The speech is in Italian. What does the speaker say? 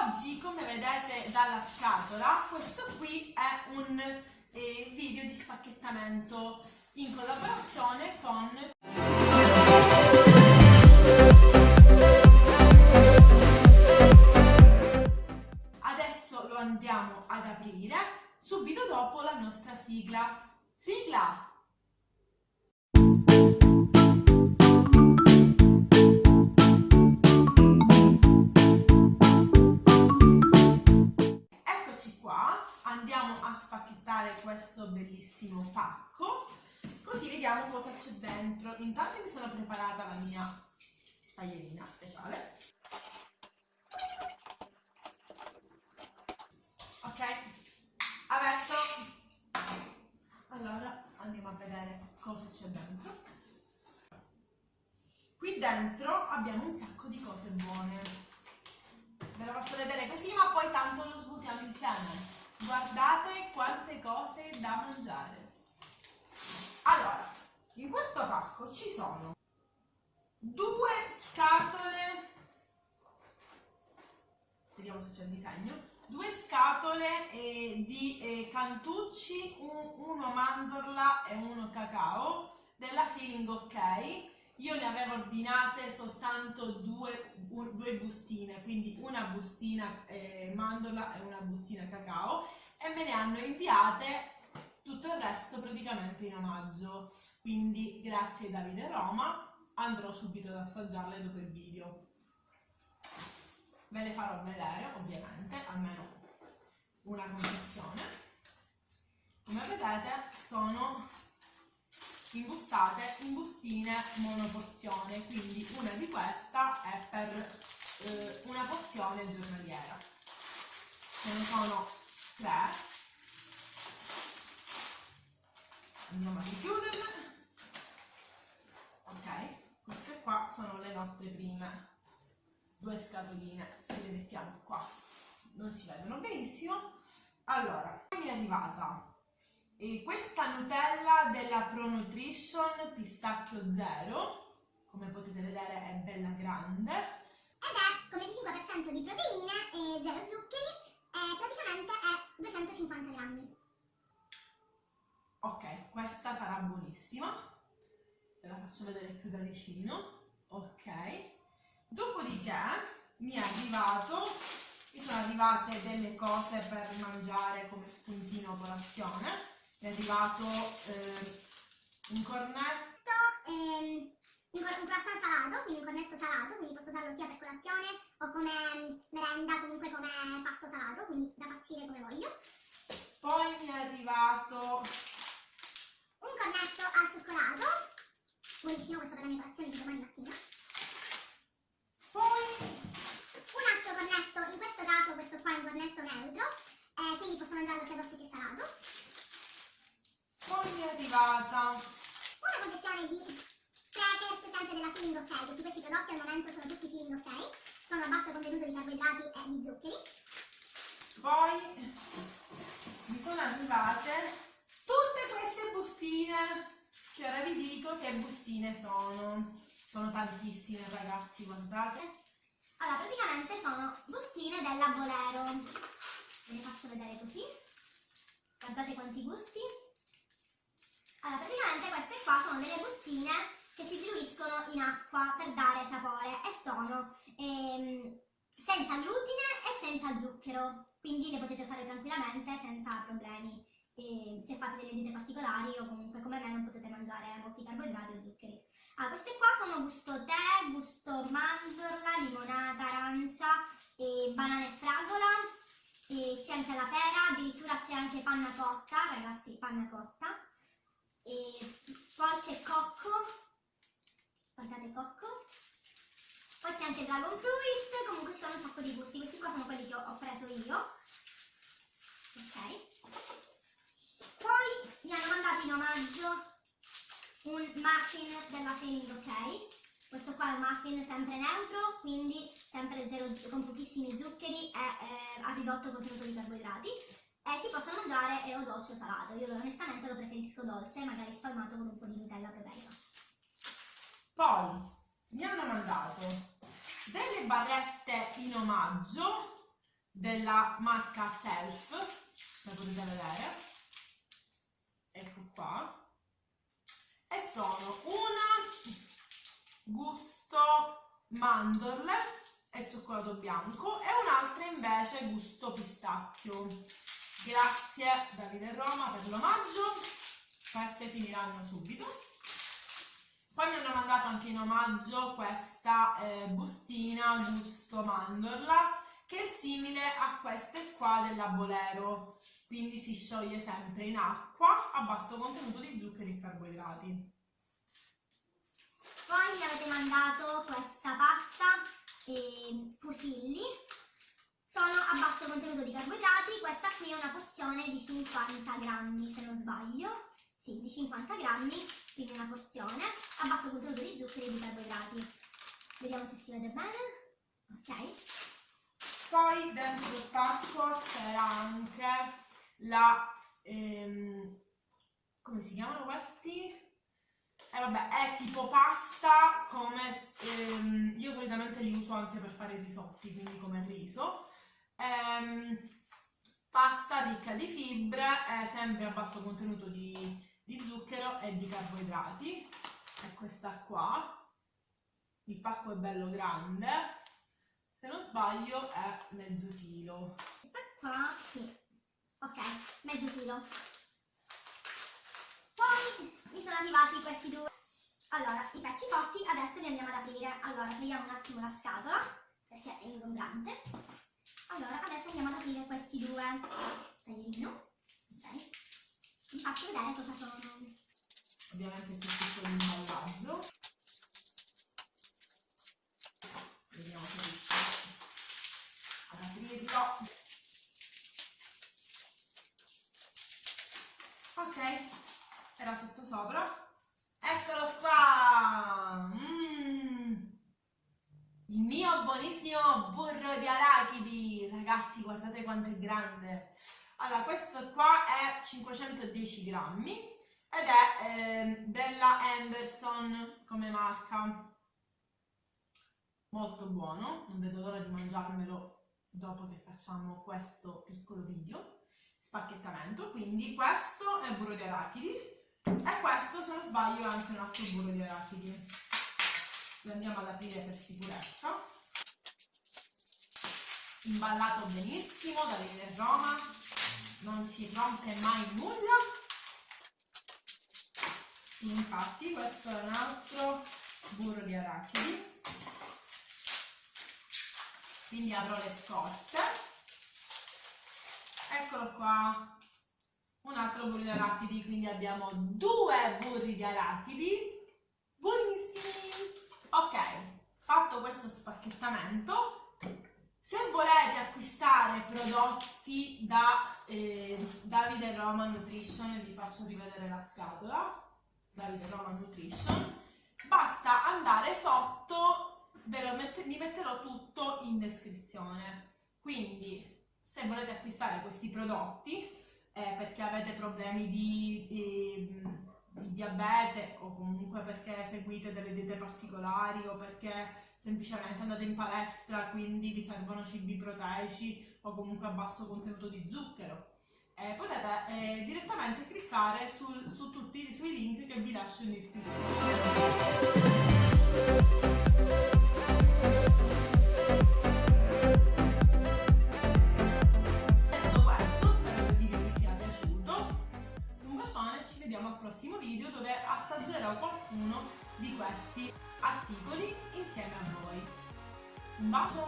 Oggi come vedete dalla scatola questo qui è un eh, video di spacchettamento in collaborazione con Adesso lo andiamo ad aprire subito dopo la nostra sigla. Sigla! Spacchettare questo bellissimo pacco, così vediamo cosa c'è dentro. Intanto mi sono preparata la mia taglierina speciale. Ok, adesso allora andiamo a vedere cosa c'è dentro. Qui dentro abbiamo un sacco di cose buone. Ve lo faccio vedere così, ma poi tanto lo svuotiamo insieme. Guardate quante cose da mangiare. Allora, in questo pacco ci sono due scatole, vediamo se c'è il disegno, due scatole eh, di eh, cantucci, un, uno mandorla e uno cacao della Feeling OK. Io ne avevo ordinate soltanto due, un, due bustine, quindi una bustina eh, mandorla e una bustina cacao e me ne hanno inviate tutto il resto praticamente in omaggio. Quindi grazie Davide Roma, andrò subito ad assaggiarle dopo il video. Ve le farò vedere ovviamente, almeno una confezione. Come vedete sono imbustate in bustine monoporzione, quindi una di questa è per eh, una porzione giornaliera. Ce ne sono tre. Andiamo a richiuderle. Ok, queste qua sono le nostre prime due scatoline che le mettiamo qua. Non si vedono benissimo. Allora, mi è arrivata e questa Nutella della Pro Nutrition Pistacchio Zero, come potete vedere è bella grande. Ed è come 5% di proteine e 0 zuccheri e praticamente è 250 grammi. Ok, questa sarà buonissima. Ve la faccio vedere più da vicino. Ok. Dopodiché mi è arrivato, mi sono arrivate delle cose per mangiare come spuntino a colazione è arrivato eh, un cornetto ehm, un, un croissant salato, quindi un cornetto salato, quindi posso usarlo sia per colazione o come merenda, comunque come pasto salato, quindi da farcire come voglio. Poi mi è arrivato un cornetto al cioccolato, buonissimo questo per la mia colazione di domani mattina. Poi un altro cornetto, in questo caso questo qua è un cornetto neutro, eh, quindi posso mangiarlo sia dolce che salato poi mi è arrivata una confezione di crackers sempre della Feeling OK, tutti questi prodotti al momento sono tutti Feeling OK, sono a basso contenuto di carboidrati e di zuccheri. Poi mi sono arrivate tutte queste bustine, che ora vi dico che bustine sono. Sono tantissime ragazzi, guardate. Allora, praticamente sono bustine della Bolero. Ve le faccio vedere così. Guardate quanti gusti. Allora, praticamente queste qua sono delle bustine che si diluiscono in acqua per dare sapore e sono ehm, senza glutine e senza zucchero, quindi le potete usare tranquillamente senza problemi. E se fate delle diete particolari o comunque come me non potete mangiare molti carboidrati o zuccheri. Allora, queste qua sono gusto tè, gusto mandorla, limonata, arancia, e banana e fragola, c'è anche la pera, addirittura c'è anche panna cotta, ragazzi, panna cotta e poi c'è cocco. Guardate cocco. Poi c'è anche dragon fruit. Comunque sono un sacco di gusti. Questi qua sono quelli che ho, ho preso io. Ok. Poi mi hanno mandato in omaggio un muffin della Feeling ok? Questo qua è un muffin sempre neutro quindi sempre zero, con pochissimi zuccheri e eh, a ridotto contenuto di carboidrati eh, si possono mangiare o dolce o salato. Io onestamente lo preferisco dolce, magari spalmato con un po' di Nutella proteica. Poi mi hanno mandato delle barrette in omaggio della marca Self, come potete vedere, ecco qua, e sono una gusto mandorle e cioccolato bianco e un'altra invece gusto pistacchio. Grazie Davide Roma per l'omaggio, queste finiranno subito. Poi mi hanno mandato anche in omaggio questa eh, bustina gusto mandorla che è simile a queste qua della Bolero, quindi si scioglie sempre in acqua a basso contenuto di zuccheri e carboidrati. Poi mi avete mandato questa pasta e fusilli, sono a basso contenuto di carboidrati, questa qui è una porzione di 50 grammi se non sbaglio sì, di 50 grammi, quindi una porzione, a basso contenuto di zuccheri e di carboidrati. Vediamo se si vede bene. Ok. Poi dentro il pacco c'era anche la... Ehm, come si chiamano questi? Eh vabbè, è tipo pasta come... Ehm, io solitamente li uso anche per fare i risotti, quindi come riso. Ehm, pasta ricca di fibre, è sempre a basso contenuto di di zucchero e di carboidrati. È questa qua. Il pacco è bello grande. Se non sbaglio è mezzo chilo. Questa qua sì. Ok mezzo chilo poi mi sono arrivati questi due allora i pezzi cotti adesso li andiamo ad aprire allora togliamo un attimo la scatola perché è ingombrante allora adesso andiamo ad aprire questi due taglierino ok vi faccio vedere cosa sono. Ovviamente c'è tutto l'imballaggio. Vediamo se riesco ad aprirlo. Ok, era sotto sopra. Eccolo qua! Mm. Il mio buonissimo burro di arachidi! Ragazzi, guardate quanto è grande! Allora, questo qua è 510 grammi ed è eh, della Anderson come marca. Molto buono, non vedo l'ora di mangiarmelo dopo che facciamo questo piccolo video spacchettamento. Quindi questo è burro di arachidi e questo, se non sbaglio, è anche un altro burro di arachidi. Lo andiamo ad aprire per sicurezza. Imballato benissimo da Villa Roma non si rompe mai nulla. Sì infatti questo è un altro burro di arachidi. Quindi avrò le scorte. Eccolo qua un altro burro di arachidi quindi abbiamo due burri di arachidi. Buonissimi. Ok fatto questo spacchettamento se volete acquistare prodotti da eh, Davide Roman Nutrition, vi faccio rivedere la scatola, Davide Roman Nutrition, basta andare sotto, ve lo mette, vi metterò tutto in descrizione. Quindi se volete acquistare questi prodotti eh, perché avete problemi di, di di diabete o comunque perché seguite delle diete particolari o perché semplicemente andate in palestra quindi vi servono cibi proteici o comunque a basso contenuto di zucchero. Eh, potete eh, direttamente cliccare sul, su tutti sui link che vi lascio in descrizione. Questi